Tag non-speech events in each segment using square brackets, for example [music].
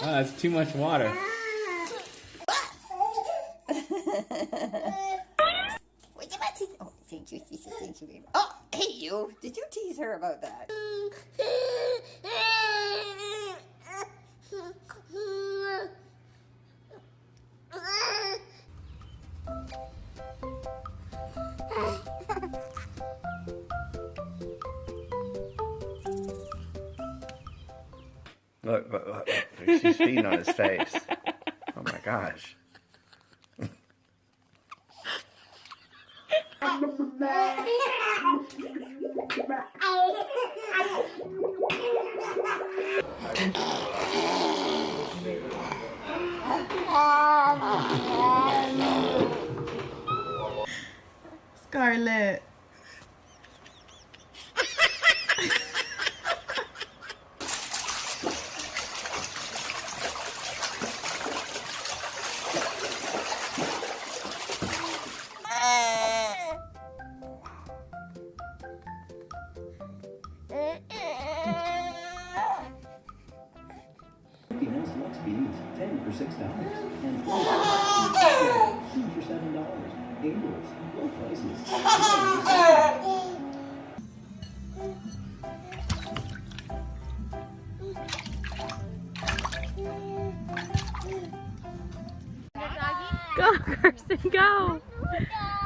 Wow, that's too much water. Oh, thank you, thank you, thank you. Oh, hey, you. Did you tease her about that? Look, look, look, look. She's [laughs] feeding on his face. Oh my gosh. Scarlett. Six dollars, and two [laughs] for seven dollars. Gables, low prices. Go, Kirsten, go. [laughs] Oh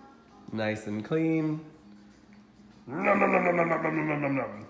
nice and clean. Nom, nom, nom, nom, nom, nom, nom, nom, nom.